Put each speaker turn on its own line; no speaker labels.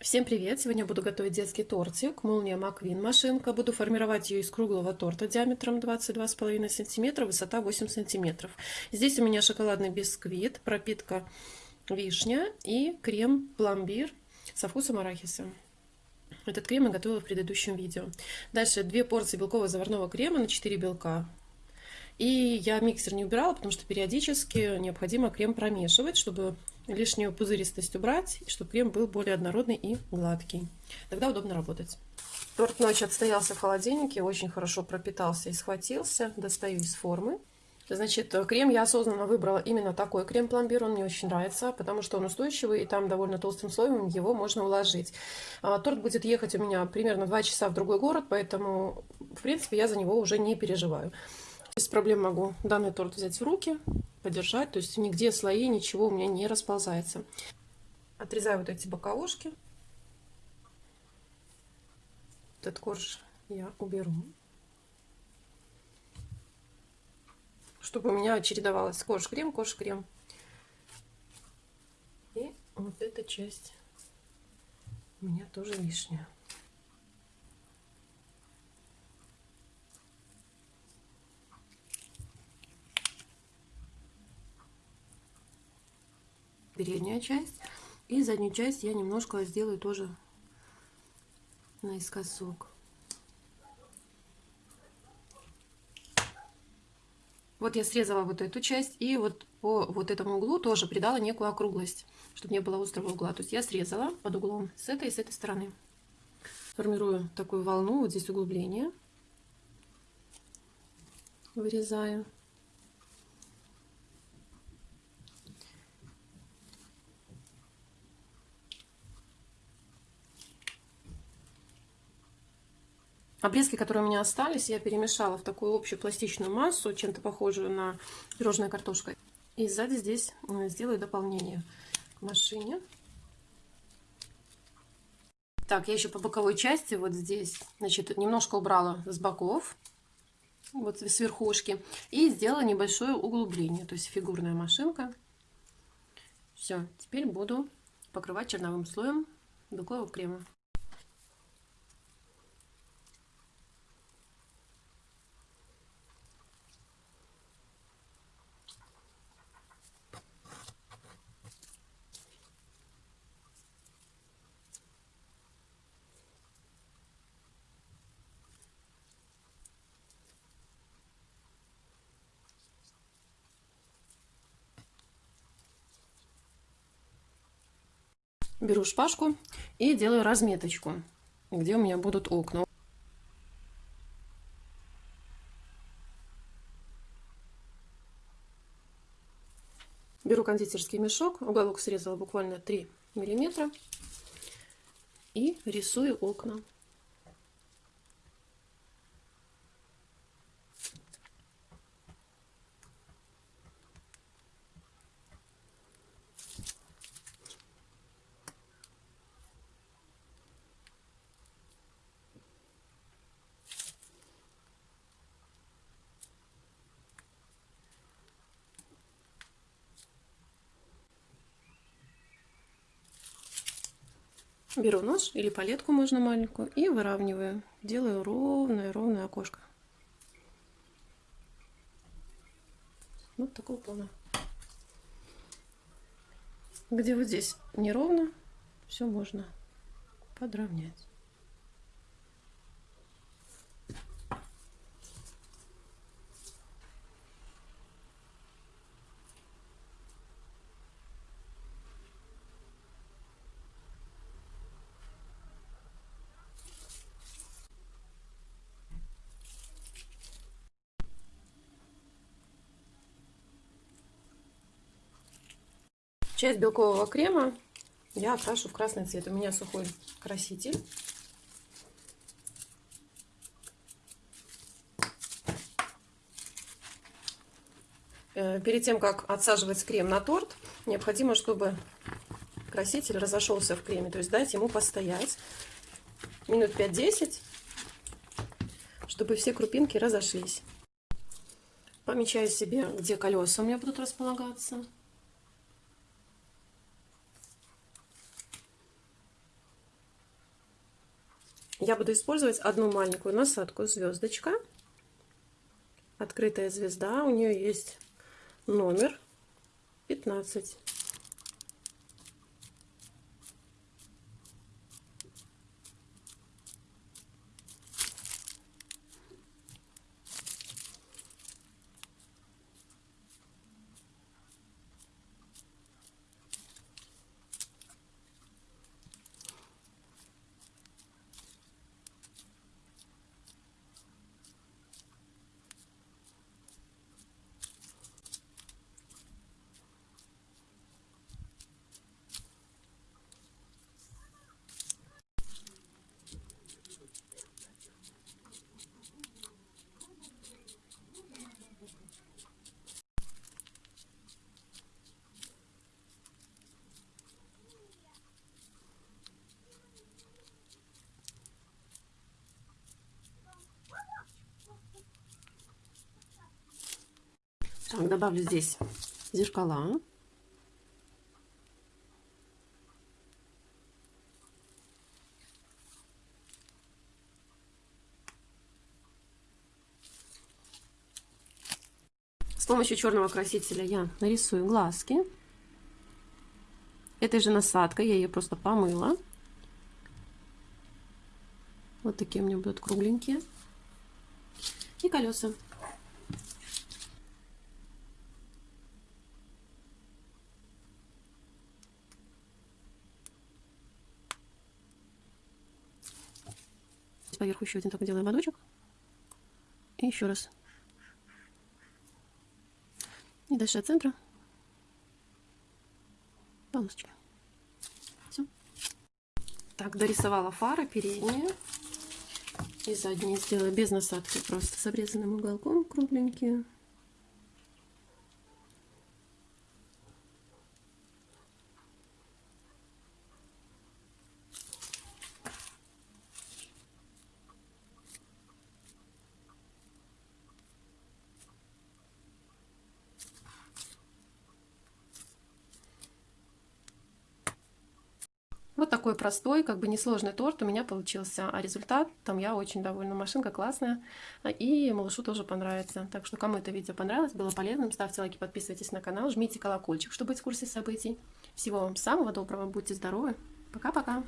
Всем привет! Сегодня буду готовить детский тортик. Молния Маквин машинка. Буду формировать ее из круглого торта диаметром 22,5 см, высота 8 см. Здесь у меня шоколадный бисквит, пропитка вишня и крем пломбир со вкусом арахиса. Этот крем я готовила в предыдущем видео. Дальше две порции белкового заварного крема на 4 белка. И я миксер не убирала, потому что периодически необходимо крем промешивать, чтобы лишнюю пузыристость убрать, чтобы крем был более однородный и гладкий. Тогда удобно работать. Торт ночь отстоялся в холодильнике, очень хорошо пропитался и схватился. Достаю из формы. Значит, крем я осознанно выбрала именно такой крем-пломбир, он мне очень нравится, потому что он устойчивый, и там довольно толстым слоем его можно уложить. А, торт будет ехать у меня примерно 2 часа в другой город, поэтому, в принципе, я за него уже не переживаю. Без проблем могу данный торт взять в руки, подержать, то есть нигде слои, ничего у меня не расползается. Отрезаю вот эти боковушки. Этот корж я уберу. Чтобы у меня чередовалось корж-крем, корж-крем. И вот эта часть у меня тоже лишняя. Передняя часть. И заднюю часть я немножко сделаю тоже наискосок. Вот я срезала вот эту часть и вот по вот этому углу тоже придала некую округлость, чтобы не было острого угла. То есть я срезала под углом с этой и с этой стороны. Формирую такую волну, вот здесь углубление. Вырезаю. Обрезки, которые у меня остались, я перемешала в такую общую пластичную массу, чем-то похожую на пирожная картошка. И сзади здесь э, сделаю дополнение к машине. Так, я еще по боковой части вот здесь, значит, немножко убрала с боков, вот с верхушки, и сделала небольшое углубление, то есть фигурная машинка. Все, теперь буду покрывать черновым слоем белкового крема. Беру шпажку и делаю разметочку, где у меня будут окна. Беру кондитерский мешок, уголок срезала буквально 3 миллиметра и рисую окна. Беру нож или палетку можно маленькую и выравниваю. Делаю ровное-ровное окошко. Вот такого плана. Где вот здесь неровно, все можно подровнять. Часть белкового крема я окрашу в красный цвет. У меня сухой краситель. Э, перед тем, как отсаживать крем на торт, необходимо, чтобы краситель разошелся в креме. То есть дать ему постоять минут 5-10, чтобы все крупинки разошлись. Помечаю себе, где колеса у меня будут располагаться. Я буду использовать одну маленькую насадку звездочка. Открытая звезда. У нее есть номер 15. Так, добавлю здесь зеркала. С помощью черного красителя я нарисую глазки. Этой же насадкой я ее просто помыла. Вот такие у меня будут кругленькие. И колеса. Поверху еще один такой делаем ободочек. И еще раз. И дальше от центра. Полосочка. Все. Так, дорисовала фары передние. И задние сделаю без насадки, просто с обрезанным уголком кругленькие. Такой простой, как бы несложный торт у меня получился. А результат, там я очень довольна. Машинка классная. И малышу тоже понравится. Так что, кому это видео понравилось, было полезным, ставьте лайки, подписывайтесь на канал, жмите колокольчик, чтобы быть в курсе событий. Всего вам самого доброго, будьте здоровы. Пока-пока.